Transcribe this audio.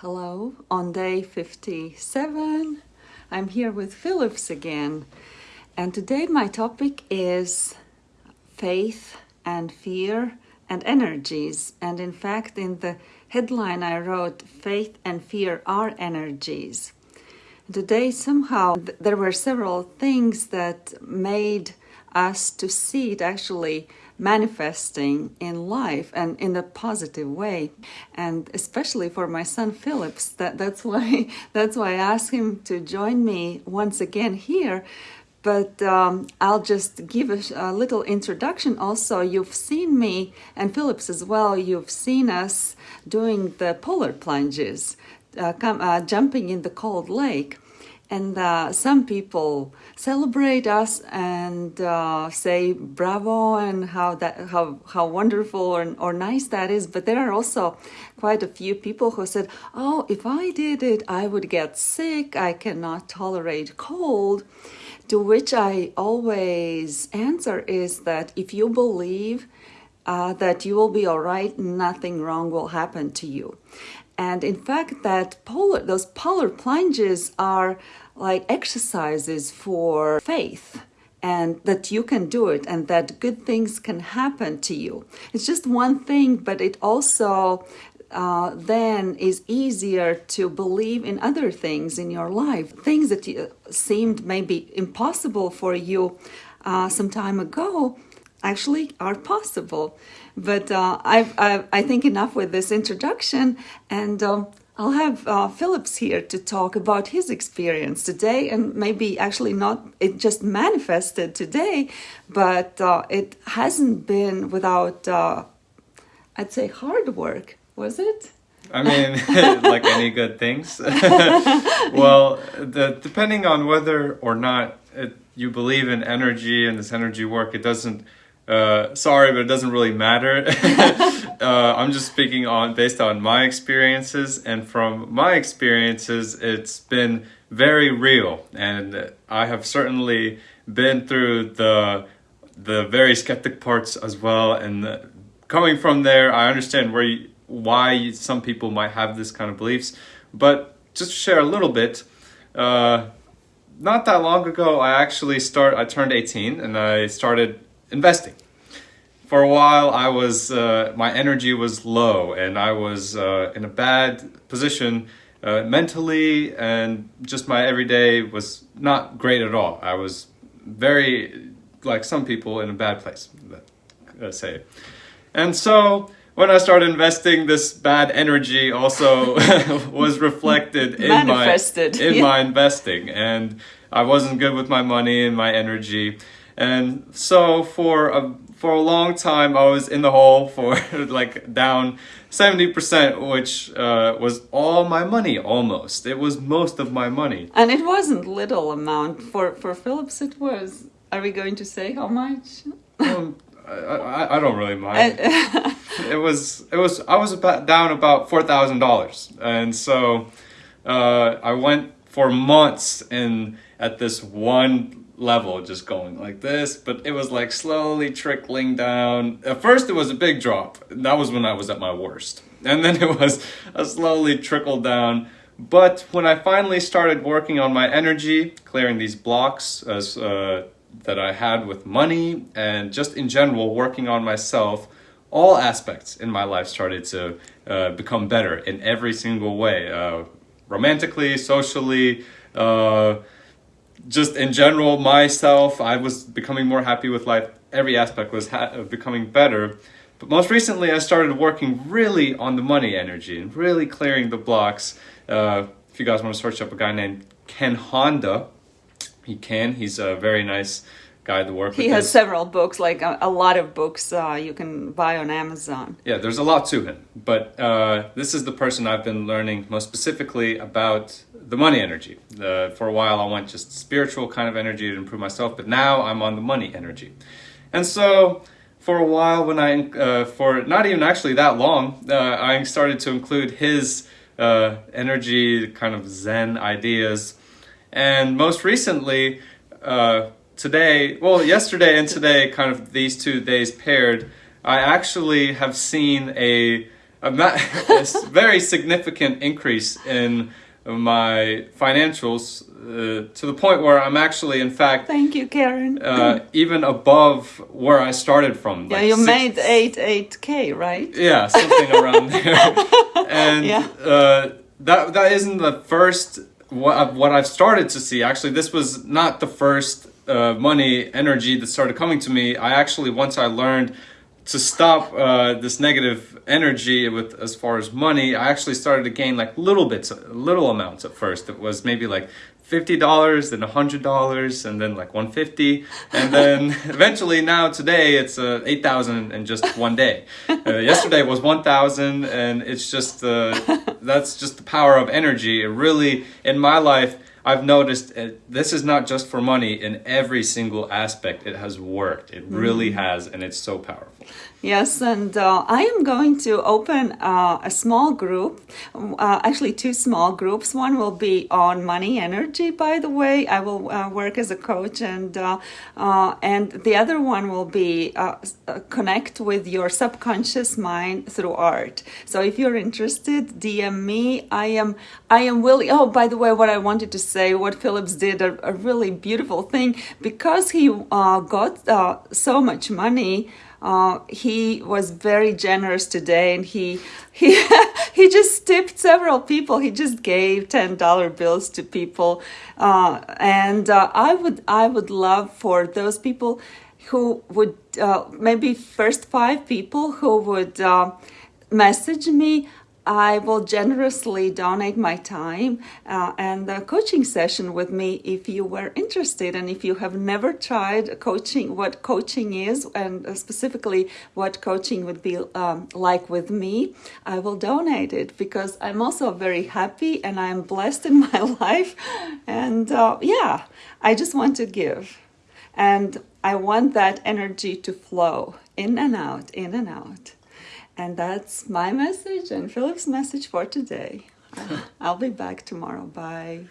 Hello, on day 57, I'm here with Phillips again, and today my topic is faith and fear and energies. And in fact, in the headline, I wrote, Faith and Fear are energies. Today, somehow, there were several things that made us to see it actually manifesting in life and in a positive way and especially for my son phillips that that's why that's why i asked him to join me once again here but um, I'll just give a, a, little introduction also. You've seen me and Phillips as well. You've seen us doing the polar plunges, uh, come, uh, jumping in the cold lake and uh, some people celebrate us and uh, say bravo and how that how how wonderful or, or nice that is. But there are also quite a few people who said oh if i did it i would get sick. I cannot tolerate cold. To which i always answer is that if you believe uh, that you will be all right nothing wrong will happen to you and in fact, that polar, those polar plunges are like exercises for faith and that you can do it and that good things can happen to you. It's just one thing, but it also uh, then is easier to believe in other things in your life. Things that you, seemed maybe impossible for you uh, some time ago actually are possible. But uh, I've, I've, i think enough with this introduction, and um, I'll have uh, Phillips here to talk about his experience today, and maybe actually not it just manifested today, but uh, it hasn't been without, uh, I'd say, hard work, was it? I mean, like any good things. well, the, depending on whether or not it, you believe in energy and this energy work, it doesn't uh, sorry, but it doesn't really matter. uh, I'm just speaking on based on my experiences, and from my experiences, it's been very real, and I have certainly been through the the very skeptic parts as well. And the, coming from there, I understand where you, why some people might have this kind of beliefs. But just to share a little bit. Uh, not that long ago, I actually start. I turned 18 and I started investing. For a while, I was uh, my energy was low, and I was uh, in a bad position uh, mentally, and just my everyday was not great at all. I was very like some people in a bad place, let's say. And so when I started investing, this bad energy also was reflected in my in yeah. my investing, and I wasn't good with my money and my energy. And so for a for a long time, I was in the hole for like down 70%, which uh, was all my money almost. It was most of my money. And it wasn't little amount. For, for Phillips, it was. Are we going to say how much? Um, I, I, I, don't really mind. it was, it was, I was about down about $4,000. And so uh, I went for months in at this one level just going like this but it was like slowly trickling down. At first it was a big drop. That was when i was at my worst. And then it was a slowly trickle down. But when i finally started working on my energy clearing these blocks as uh, that i had with money and just in general working on myself all aspects in my life started to uh, become better in every single way uh, romantically socially uh, just in general, myself, I was becoming more happy with life. Every aspect was uh, becoming better. But most recently, I started working really on the money energy and really clearing the blocks. Uh, if you guys want to search up a guy named Ken Honda, he can. He's a very nice guy to work he with. He has several books, like a, a lot of books uh, you can buy on Amazon. Yeah, there's a lot to him. But uh, this is the person I've been learning most specifically about the money energy. Uh, for a while, I went just spiritual kind of energy to improve myself, but now I'm on the money energy. And so, for a while, when I, uh, for not even actually that long, uh, I started to include his uh, energy, kind of Zen ideas. And most recently, uh, today, well, yesterday and today, kind of these two days paired, I actually have seen a a, ma- very significant increase in my financials uh, to the point where I'm actually, in fact, Thank you, Karen. uh, even above where I started from. yeah, you six- made eight eight k, right? Yeah, something around there. And Yeah. uh, that that isn't the first what I've, what I've started to see. Actually, this was not the first uh, money energy that started coming to me. I actually once I learned to stop uh, this negative energy with as far as money, I actually started to gain like little bits, little amounts at first. It was maybe like fifty dollars, then a hundred dollars, and then like one fifty, and then eventually now today it's uh, eight thousand in just one day. Uh, yesterday was one thousand, and it's just uh, that's just the power of energy. It really in my life. I've noticed it, this is not just for money in every single aspect. It has worked. It really mm-hmm. has, and it's so powerful. Yes, and uh, I am going to open uh, a small group, uh, actually, two small groups. One will be on money energy, by the way. I will uh, work as a coach, and uh, uh, and the other one will be connect with your subconscious mind through art. So if you're interested, DM me. I am I am willing. Oh, by the way, what I wanted to say, what Phillips did, a, a really beautiful thing, because he got so much money. Uh, he was very generous today, and he he he just tipped several people. He just gave ten dollar bills to people, uh, and uh, I would I would love for those people who would uh, maybe first five people who would uh, message me. I will generously donate my time uh, and a coaching session with me if you were interested and if you have never tried coaching, what coaching is, and uh, specifically what coaching would be um, like with me, I will donate it because I'm also very happy and I'm blessed in my life. And uh, yeah, I just want to give. And I want that energy to flow in and out, in and out. And that's my message and Philip's message for today. I'll be back tomorrow. Bye.